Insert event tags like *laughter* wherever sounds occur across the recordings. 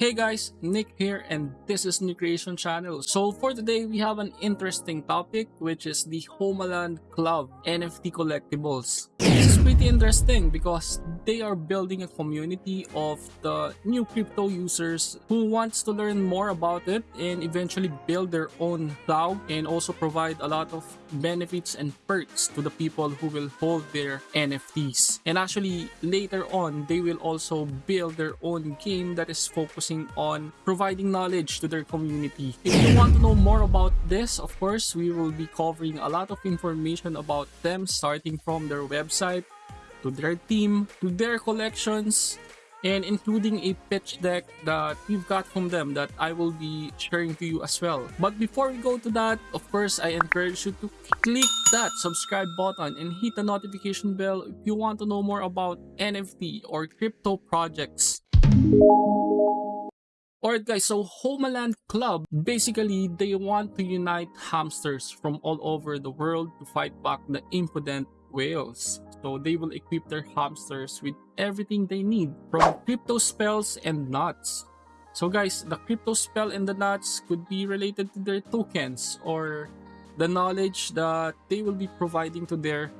Hey guys, Nick here and this is New Creation Channel. So for today we have an interesting topic which is the Homeland Club NFT collectibles. Pretty interesting because they are building a community of the new crypto users who wants to learn more about it and eventually build their own cloud and also provide a lot of benefits and perks to the people who will hold their NFTs. And actually later on they will also build their own game that is focusing on providing knowledge to their community. If you want to know more about this, of course, we will be covering a lot of information about them starting from their website to their team, to their collections, and including a pitch deck that we've got from them that I will be sharing to you as well. But before we go to that, of course, I encourage you to click that subscribe button and hit the notification bell if you want to know more about NFT or crypto projects. Alright guys, so Homeland Club, basically they want to unite hamsters from all over the world to fight back the impudent whales. So they will equip their hamsters with everything they need from crypto spells and nuts. So guys, the crypto spell and the nuts could be related to their tokens or the knowledge that they will be providing to their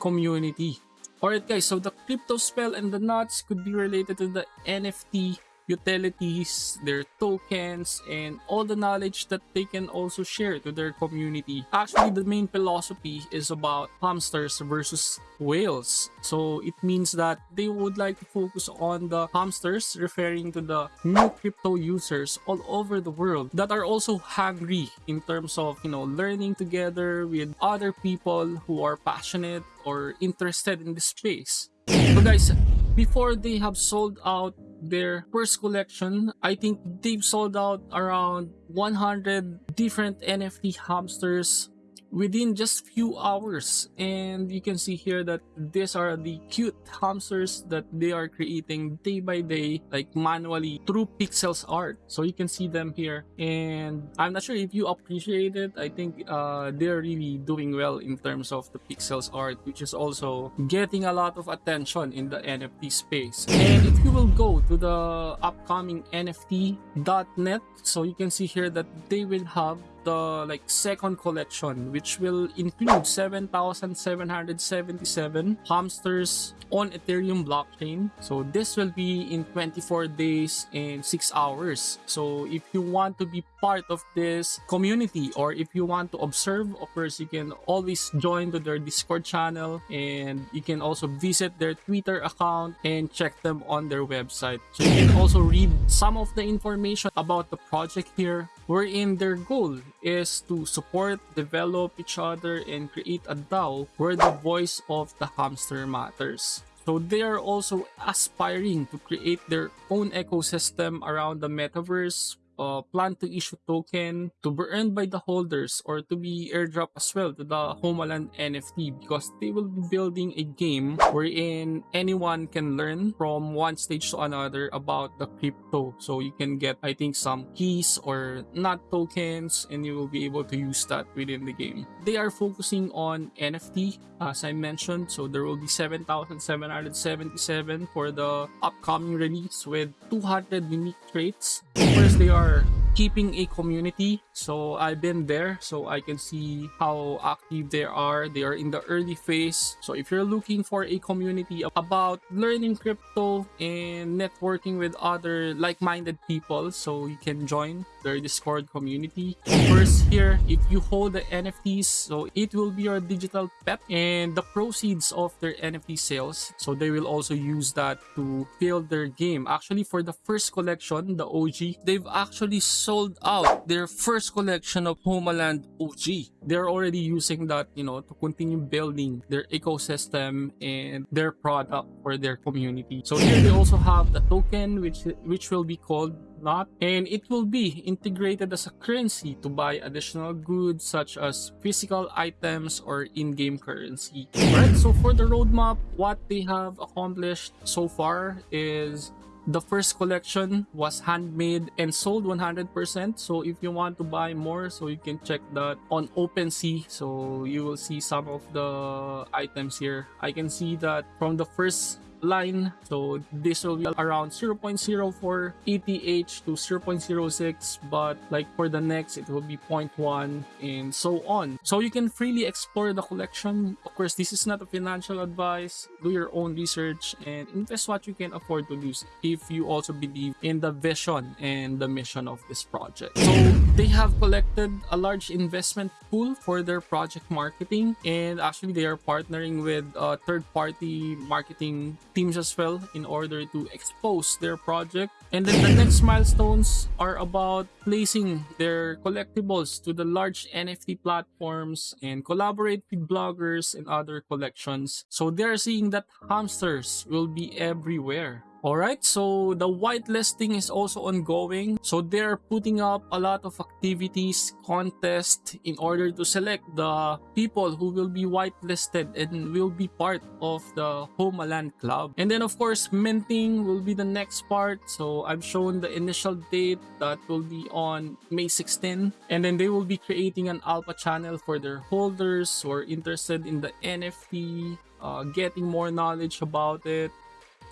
community. Alright guys, so the crypto spell and the nuts could be related to the NFT utilities, their tokens, and all the knowledge that they can also share to their community. Actually, the main philosophy is about hamsters versus whales. So it means that they would like to focus on the hamsters, referring to the new crypto users all over the world that are also hungry in terms of, you know, learning together with other people who are passionate or interested in the space. So guys, before they have sold out their first collection, I think they've sold out around 100 different NFT hamsters within just few hours. And you can see here that these are the cute hamsters that they are creating day by day like manually through pixels art. So you can see them here. And i'm not sure if you appreciate it. I think uh, they're really doing well in terms of the pixels art which is also getting a lot of attention in the nft space. And if you will go to the upcoming nft.net so you can see here that they will have the like second collection which will include 7777 hamsters on ethereum blockchain. So this will be in 24 days and 6 hours. So if you want to be part of this community or if you want to observe of course you can always join to their discord channel and you can also visit their twitter account and check them on their website. So you can also read some of the information about the project here. Wherein their goal is to support, develop each other, and create a DAO where the voice of the hamster matters. So they are also aspiring to create their own ecosystem around the metaverse uh, plan to issue token to be earned by the holders or to be airdrop as well to the Homeland NFT because they will be building a game wherein anyone can learn from one stage to another about the crypto. So you can get, I think, some keys or not tokens and you will be able to use that within the game. They are focusing on NFT as I mentioned. So there will be 7,777 for the upcoming release with 200 unique traits. First, they are are keeping a community. So i've been there so i can see how active they are. They are in the early phase. So if you're looking for a community about learning crypto and networking with other like-minded people so you can join their discord community. First here if you hold the nfts so it will be your digital pet and the proceeds of their nft sales. So they will also use that to build their game. Actually for the first collection the og they've actually sold out their first collection of Homeland OG. They're already using that, you know, to continue building their ecosystem and their product for their community. So here they also have the token which which will be called not and it will be integrated as a currency to buy additional goods such as physical items or in-game currency right so for the roadmap what they have accomplished so far is the first collection was handmade and sold 100% so if you want to buy more so you can check that on OpenSea. So you will see some of the items here. I can see that from the first line. So this will be around 0.04 ETH to 0.06, but like for the next, it will be 0.1 and so on. So you can freely explore the collection. Of course, this is not a financial advice. Do your own research and invest what you can afford to lose if you also believe in the vision and the mission of this project. So they have collected a large investment pool for their project marketing and actually they are partnering with uh, third-party marketing teams as well in order to expose their project and then the *clears throat* next milestones are about placing their collectibles to the large NFT platforms and collaborate with bloggers and other collections. So they're seeing that hamsters will be everywhere. Alright, so the whitelisting is also ongoing. So they're putting up a lot of activities, contests in order to select the people who will be whitelisted and will be part of the Homeland Club. And then of course, minting will be the next part. So I've shown the initial date that will be on May 16. And then they will be creating an alpha channel for their holders who are interested in the NFT, uh, getting more knowledge about it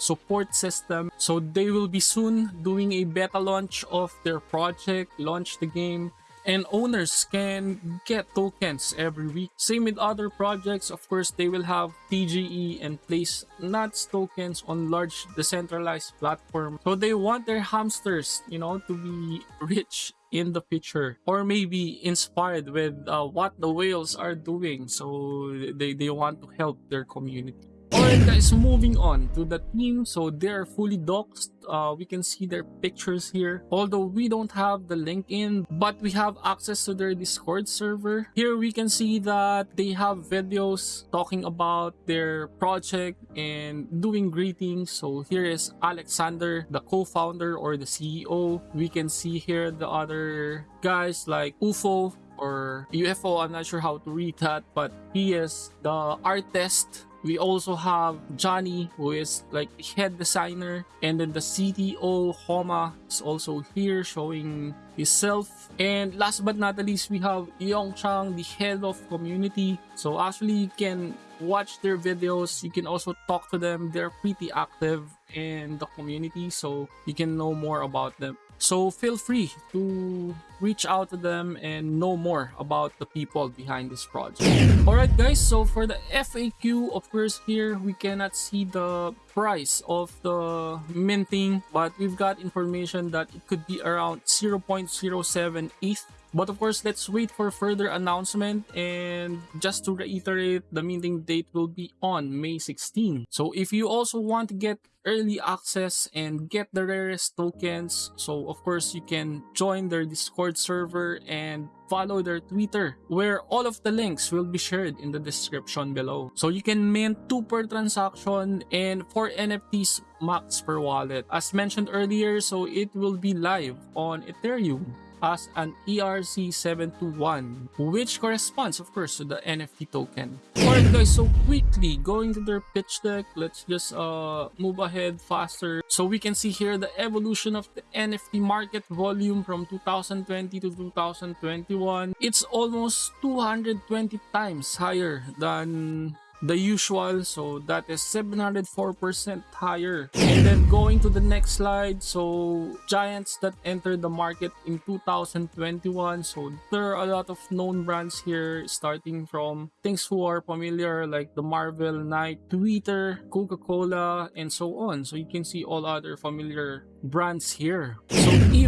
support system. So they will be soon doing a beta launch of their project, launch the game, and owners can get tokens every week. Same with other projects, of course, they will have TGE and place nuts tokens on large decentralized platform. So they want their hamsters, you know, to be rich in the future or maybe inspired with uh, what the whales are doing so they, they want to help their community Alright guys, moving on to the team. So they're fully doxed. Uh, we can see their pictures here. Although we don't have the LinkedIn, but we have access to their Discord server. Here we can see that they have videos talking about their project and doing greetings. So here is Alexander, the co-founder or the CEO. We can see here the other guys like UFO or UFO. I'm not sure how to read that, but he is the artist we also have Johnny, who is like head designer, and then the CTO Homa is also here showing himself. And last but not least, we have Yong Chang, the head of community. So actually, you can watch their videos. You can also talk to them. They're pretty active in the community, so you can know more about them. So feel free to reach out to them and know more about the people behind this project. *laughs* Alright guys, so for the FAQ, of course here we cannot see the price of the minting, but we've got information that it could be around 0.07 ETH but of course, let's wait for further announcement and just to reiterate, the minting date will be on May 16. So if you also want to get early access and get the rarest tokens, so of course you can join their Discord server and follow their Twitter where all of the links will be shared in the description below. So you can mint 2 per transaction and 4 NFTs max per wallet. As mentioned earlier, so it will be live on Ethereum as an ERC721, which corresponds, of course, to the NFT token. Alright guys, so quickly, going to their pitch deck, let's just uh, move ahead faster. So we can see here the evolution of the NFT market volume from 2020 to 2021. It's almost 220 times higher than the usual so that is 704% higher and then going to the next slide so giants that entered the market in 2021 so there are a lot of known brands here starting from things who are familiar like the marvel knight twitter coca-cola and so on so you can see all other familiar brands here.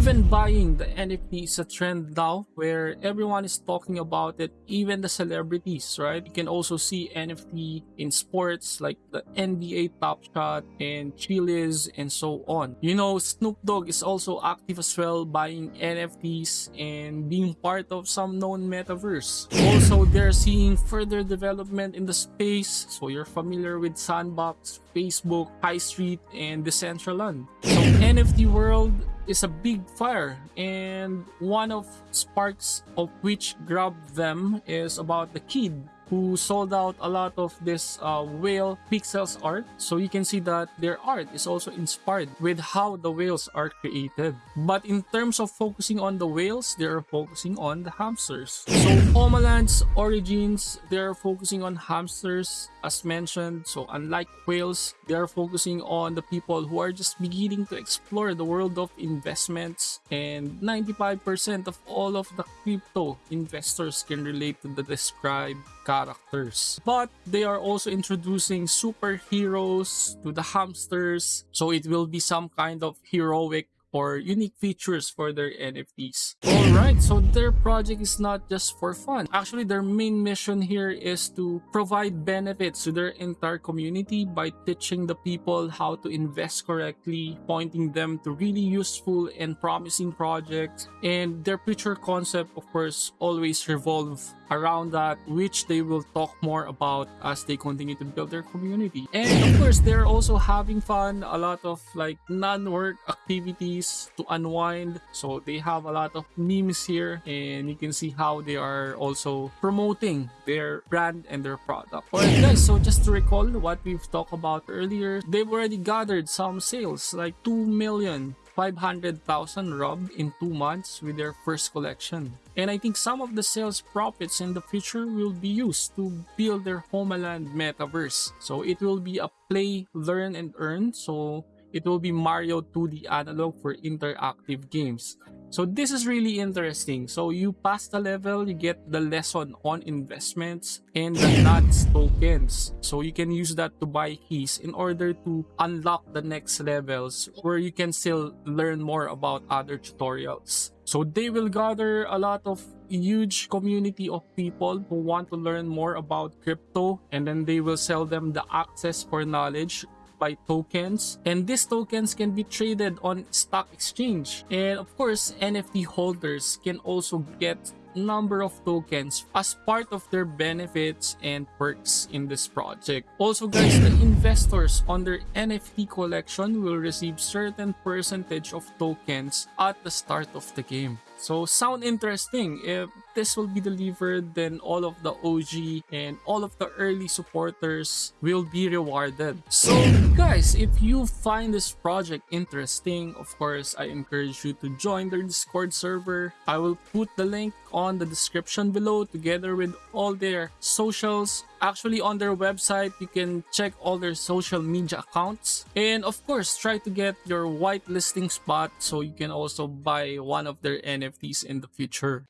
Even buying the NFT is a trend now where everyone is talking about it, even the celebrities, right? You can also see NFT in sports like the NBA Top Shot and Chiliz and so on. You know, Snoop Dogg is also active as well buying NFTs and being part of some known metaverse. Also, they're seeing further development in the space. So you're familiar with Sandbox, Facebook, Highstreet, and Decentraland. So NFT world is a big fire and one of sparks of which grabbed them is about the kid who sold out a lot of this uh, whale pixels art. So you can see that their art is also inspired with how the whales are created. But in terms of focusing on the whales, they're focusing on the hamsters. So Homeland's origins, they're focusing on hamsters as mentioned. So unlike whales, they are focusing on the people who are just beginning to explore the world of investments and 95% of all of the crypto investors can relate to the described characters. But they are also introducing superheroes to the hamsters. So it will be some kind of heroic or unique features for their NFTs. Alright, so their project is not just for fun. Actually, their main mission here is to provide benefits to their entire community by teaching the people how to invest correctly, pointing them to really useful and promising projects. And their future concept, of course, always revolve around that, which they will talk more about as they continue to build their community. And of course, they're also having fun, a lot of like non-work activities to unwind. So they have a lot of memes here and you can see how they are also promoting their brand and their product. Alright guys, so just to recall what we've talked about earlier, they've already gathered some sales like 2 million 500,000 RUB in 2 months with their first collection. And I think some of the sales profits in the future will be used to build their Homeland metaverse. So it will be a play, learn, and earn. So it will be Mario 2D analog for interactive games. So this is really interesting. So you pass the level, you get the lesson on investments and the *laughs* nuts tokens. So you can use that to buy keys in order to unlock the next levels where you can still learn more about other tutorials. So they will gather a lot of huge community of people who want to learn more about crypto and then they will sell them the access for knowledge by tokens and these tokens can be traded on stock exchange and of course nft holders can also get number of tokens as part of their benefits and perks in this project. Also guys, the investors on their NFT collection will receive certain percentage of tokens at the start of the game. So sound interesting. If this will be delivered, then all of the OG and all of the early supporters will be rewarded. So guys, if you find this project interesting, of course, I encourage you to join their Discord server. I will put the link on the description below together with all their socials actually on their website you can check all their social media accounts and of course try to get your whitelisting spot so you can also buy one of their nfts in the future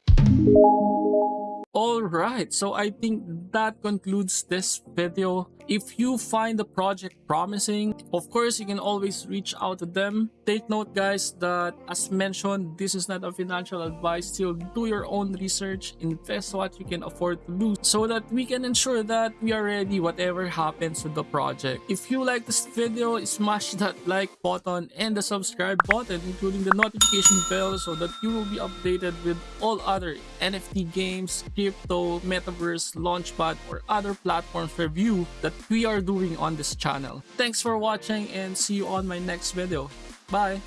Alright, so I think that concludes this video. If you find the project promising, of course, you can always reach out to them. Take note, guys, that as mentioned, this is not a financial advice. Still, do your own research, invest what you can afford to lose so that we can ensure that we are ready whatever happens with the project. If you like this video, smash that like button and the subscribe button, including the notification bell so that you will be updated with all other NFT games, crypto, metaverse, launchpad, or other platforms review that we are doing on this channel. Thanks for watching and see you on my next video. Bye!